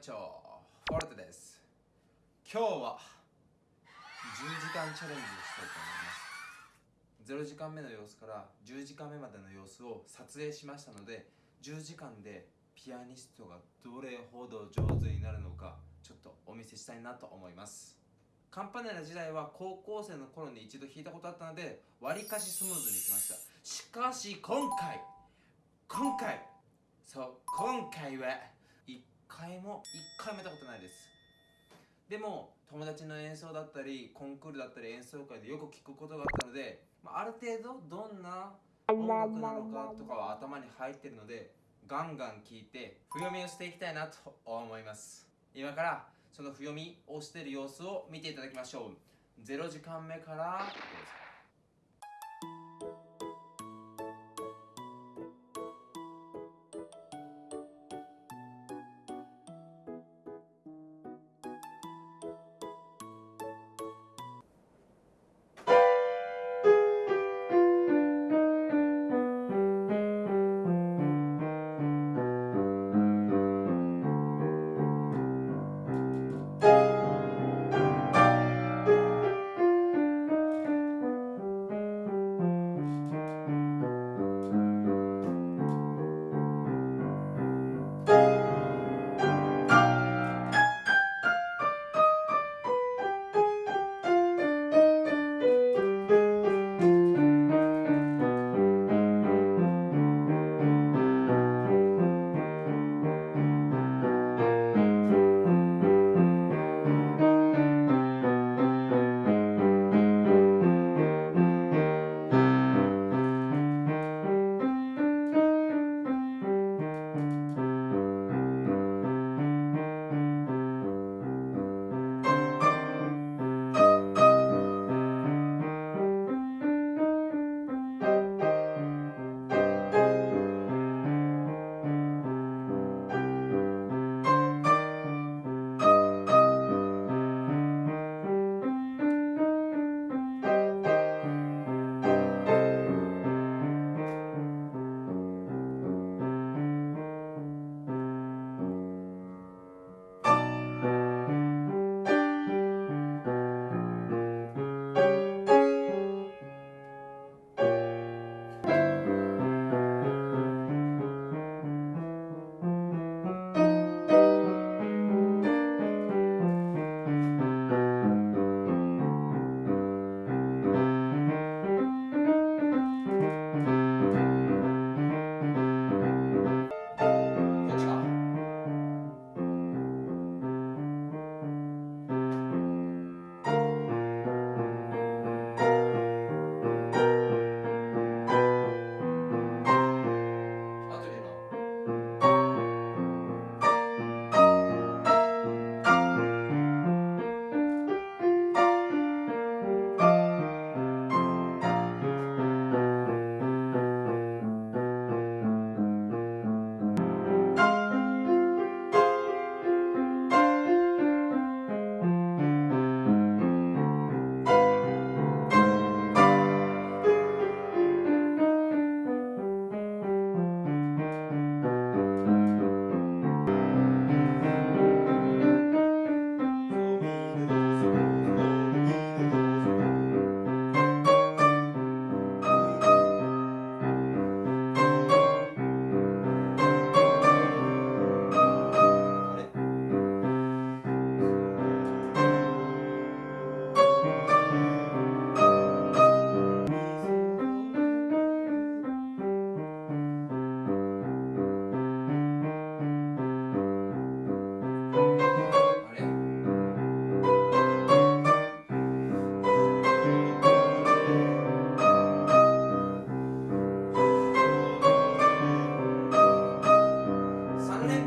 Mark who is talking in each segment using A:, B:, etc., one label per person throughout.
A: 長フォルテです。今日は10時間チャレンジをしたいと思います。0時間目の様子から10時間目までの様子を撮影しましたので10時間でピアニストがどれほど上手になるのかちょっとお見せしたいなと思います。カンパネラ時代は高校生の頃に一度弾いたことあったのでわりかしスムーズにいきました。しかし今回今回そう今回は回も一回もやったことないです。でも友達の演奏だったりコンクールだったり演奏会でよく聞くことがあったので、まあ、ある程度どんな音楽なのかとかは頭に入ってるのでガンガン聴いて譜読みをしていきたいなと思います。今からその譜読みをしている様子を見ていただきましょう。0時間目からどうぞ。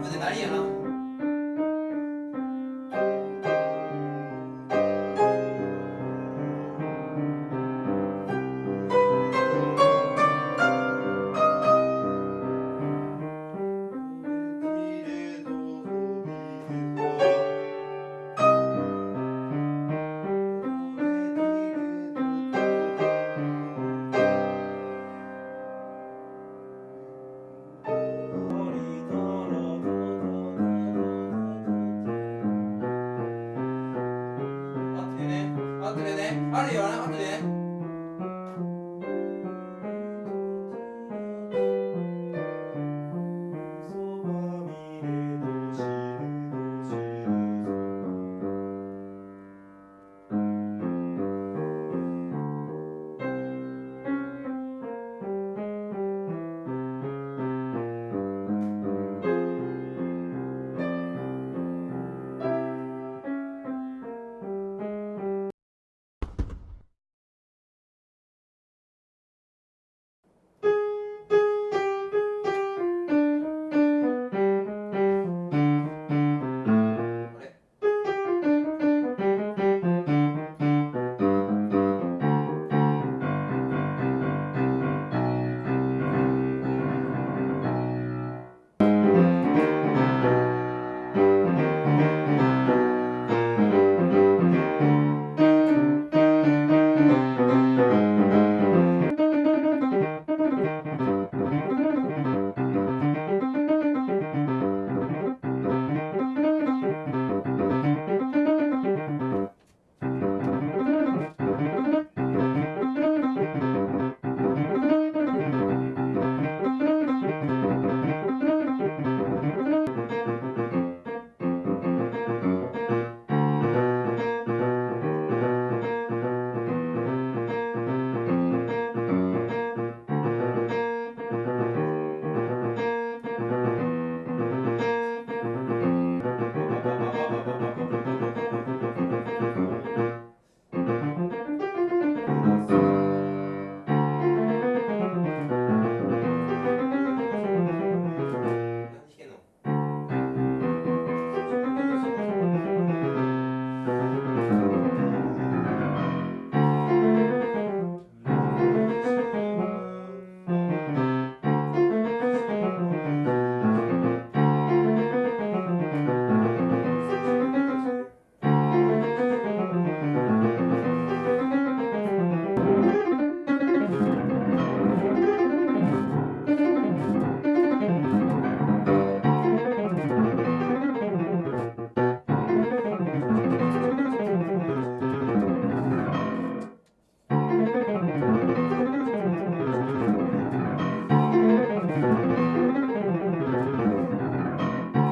A: 我在哪里演了？何弾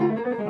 A: はい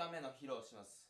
A: では10時間目の披露します。